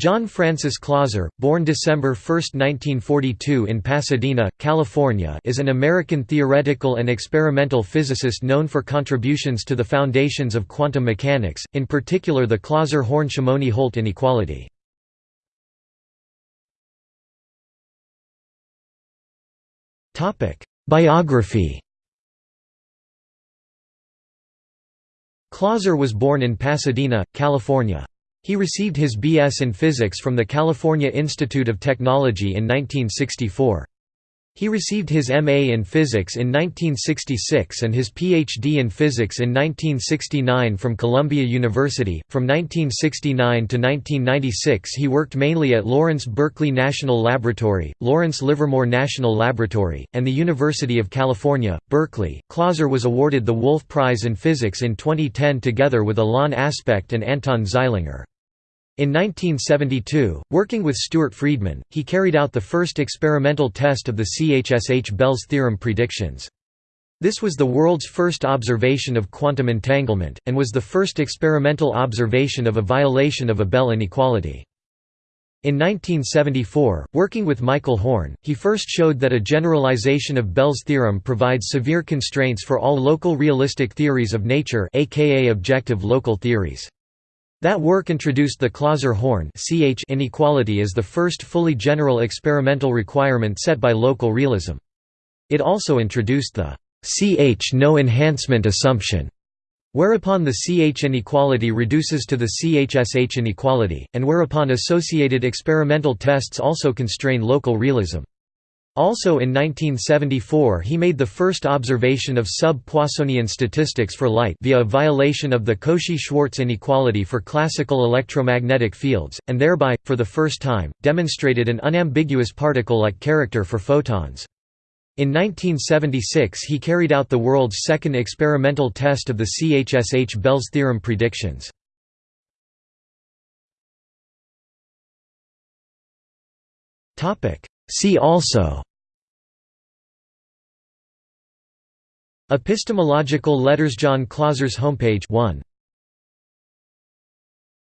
John Francis Clauser, born December 1, 1942 in Pasadena, California is an American theoretical and experimental physicist known for contributions to the foundations of quantum mechanics, in particular the Clauser-Horne-Shimony-Holt inequality. Biography Clauser was born in Pasadena, California. He received his B.S. in physics from the California Institute of Technology in 1964. He received his M.A. in physics in 1966 and his Ph.D. in physics in 1969 from Columbia University. From 1969 to 1996, he worked mainly at Lawrence Berkeley National Laboratory, Lawrence Livermore National Laboratory, and the University of California, Berkeley. Clauser was awarded the Wolf Prize in Physics in 2010 together with Alain Aspect and Anton Zeilinger. In 1972, working with Stuart Freedman, he carried out the first experimental test of the CHSH Bell's theorem predictions. This was the world's first observation of quantum entanglement, and was the first experimental observation of a violation of a Bell inequality. In 1974, working with Michael Horne, he first showed that a generalization of Bell's theorem provides severe constraints for all local realistic theories of nature aka objective local theories. That work introduced the Clauser-Horne inequality as the first fully general experimental requirement set by local realism. It also introduced the CH no enhancement assumption, whereupon the CH inequality reduces to the CHSH inequality, and whereupon associated experimental tests also constrain local realism. Also in 1974 he made the first observation of sub-Poissonian statistics for light via a violation of the Cauchy-Schwarz inequality for classical electromagnetic fields, and thereby, for the first time, demonstrated an unambiguous particle-like character for photons. In 1976 he carried out the world's second experimental test of the CHSH Bell's theorem predictions. See also Epistemological letters John Clauser's homepage 1